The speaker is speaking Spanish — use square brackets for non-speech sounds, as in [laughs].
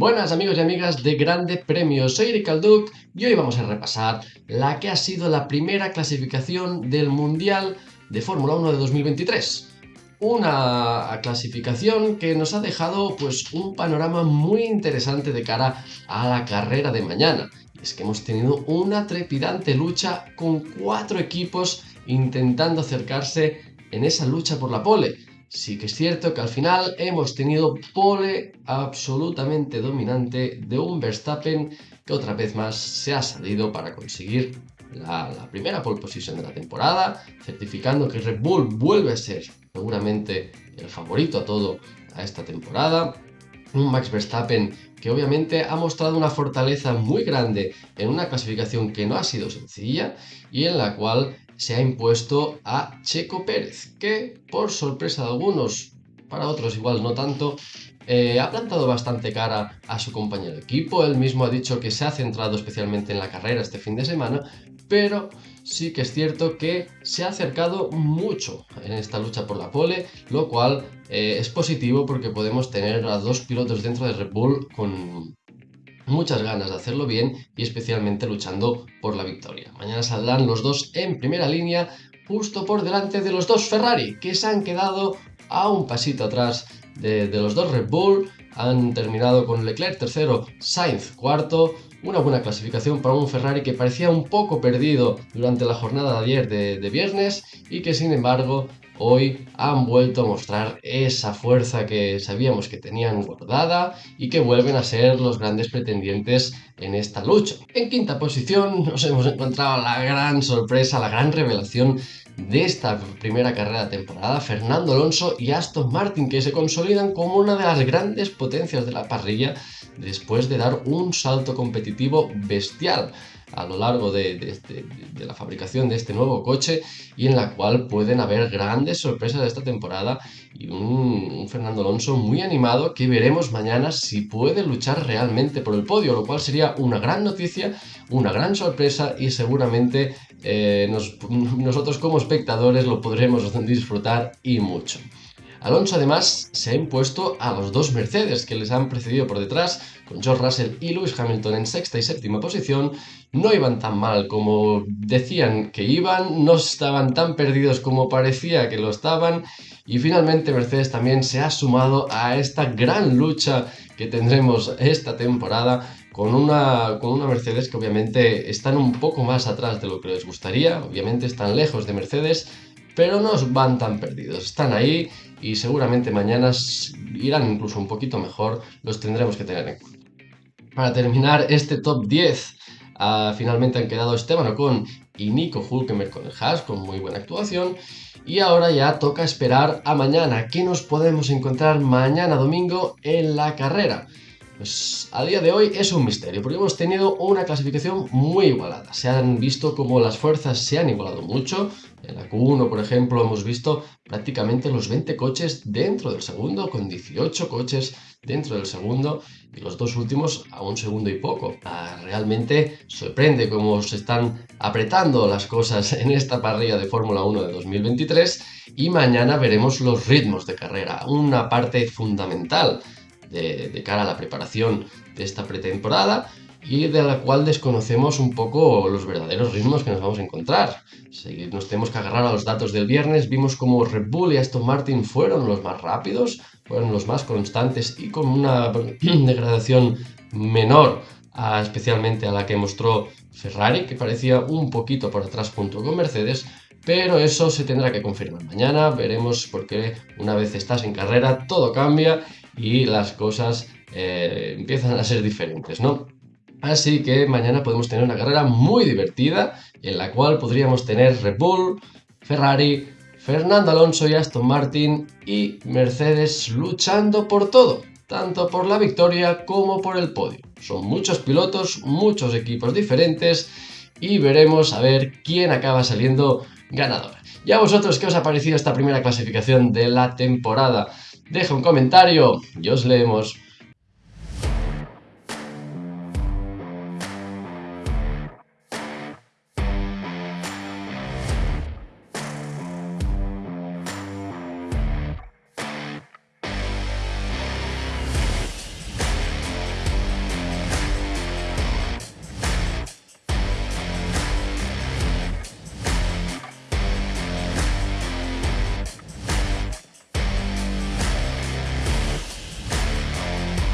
Buenas amigos y amigas de Grande Premio, soy Eric Alduc y hoy vamos a repasar la que ha sido la primera clasificación del Mundial de Fórmula 1 de 2023. Una clasificación que nos ha dejado pues un panorama muy interesante de cara a la carrera de mañana. es que hemos tenido una trepidante lucha con cuatro equipos intentando acercarse en esa lucha por la pole sí que es cierto que al final hemos tenido pole absolutamente dominante de un Verstappen que otra vez más se ha salido para conseguir la, primera pole position de la temporada, certificando que Red Bull vuelve a ser seguramente el favorito a todo a esta temporada. Un Max Verstappen que obviamente ha mostrado una fortaleza muy grande en una clasificación que no ha sido sencilla y en la cual se ha impuesto a Checo Pérez, que por sorpresa de algunos, para otros igual no tanto, eh, ha plantado bastante cara a su compañero de equipo, él mismo ha dicho que se ha centrado especialmente en la carrera este fin de semana, pero sí que es cierto que se ha acercado mucho en esta lucha por la pole, lo cual eh, es positivo porque podemos tener a dos pilotos dentro de Red Bull con muchas ganas de hacerlo bien y especialmente luchando por la victoria. Mañana saldrán los dos en primera línea, justo por delante de los dos Ferrari, que se han quedado a un pasito atrás de, los dos Red Bull, han terminado con Leclerc tercero, Sainz cuarto, una buena clasificación para un Ferrari que parecía un poco perdido durante la jornada de ayer de viernes y que sin embargo hoy han vuelto a mostrar esa fuerza que sabíamos que tenían guardada y que vuelven a ser los grandes pretendientes en esta lucha. En quinta posición nos hemos encontrado la gran sorpresa, la gran revelación de esta primera carrera de temporada, Fernando Alonso y Aston Martin, que se consolidan como una de las grandes potencias de la parrilla después de dar un salto competitivo bestial a lo largo de, la fabricación de este nuevo coche y en la cual pueden haber grandes sorpresas de esta temporada y un, Fernando Alonso muy animado que veremos mañana si puede luchar realmente por el podio, lo cual sería una gran noticia, una gran sorpresa y seguramente eh, nosotros como espectadores lo podremos [laughs] disfrutar y mucho. Alonso además se ha impuesto a los dos Mercedes que les han precedido por detrás, con George Russell y Lewis Hamilton en sexta y séptima posición. No iban tan mal como decían que iban, no estaban tan perdidos como parecía que lo estaban y finalmente Mercedes también se ha sumado a esta gran lucha que tendremos esta temporada con una, con una Mercedes que obviamente están un poco más atrás de lo que les gustaría, obviamente están lejos de Mercedes, pero no van tan perdidos, están ahí y seguramente mañana irán incluso un poquito mejor, los tendremos que tener en cuenta. Para terminar este top 10, ah, finalmente han quedado Esteban Ocon y Nico Hulkenberg con el Haas, con muy buena actuación. Y ahora ya toca esperar a mañana. ¿Qué nos podemos encontrar mañana domingo en la carrera? Pues a día de hoy es un misterio, porque hemos tenido una clasificación muy igualada. Se han visto como las fuerzas se han igualado mucho. En la Q1, por ejemplo, hemos visto prácticamente los 20 coches dentro del segundo, con 18 coches dentro del segundo y los dos últimos a un segundo y poco. Ah, realmente sorprende cómo se están apretando las cosas [laughs] en esta parrilla de Fórmula 1 de 2023 y mañana veremos los ritmos de carrera, una parte fundamental de, cara a la preparación de esta pretemporada y de la cual desconocemos un poco los verdaderos ritmos que nos vamos a encontrar. Si nos tenemos que agarrar a los datos del viernes, vimos como Red Bull y Aston Martin fueron los más rápidos, fueron los más constantes y con una [clears throat] degradación menor especialmente a la que mostró Ferrari, que parecía un poquito por atrás junto con Mercedes, pero eso se tendrá que confirmar mañana, veremos porque una vez estás en carrera todo cambia y las cosas eh, empiezan a ser diferentes, ¿no? Así que mañana podemos tener una carrera muy divertida en la cual podríamos tener Red Bull, Ferrari, Fernando Alonso y Aston Martin y Mercedes luchando por todo, tanto por la victoria como por el podio. Son muchos pilotos, muchos equipos diferentes y veremos a ver quién acaba saliendo ganador. ¿Y a vosotros qué os ha parecido esta primera clasificación de la temporada? Deja un comentario y os leemos.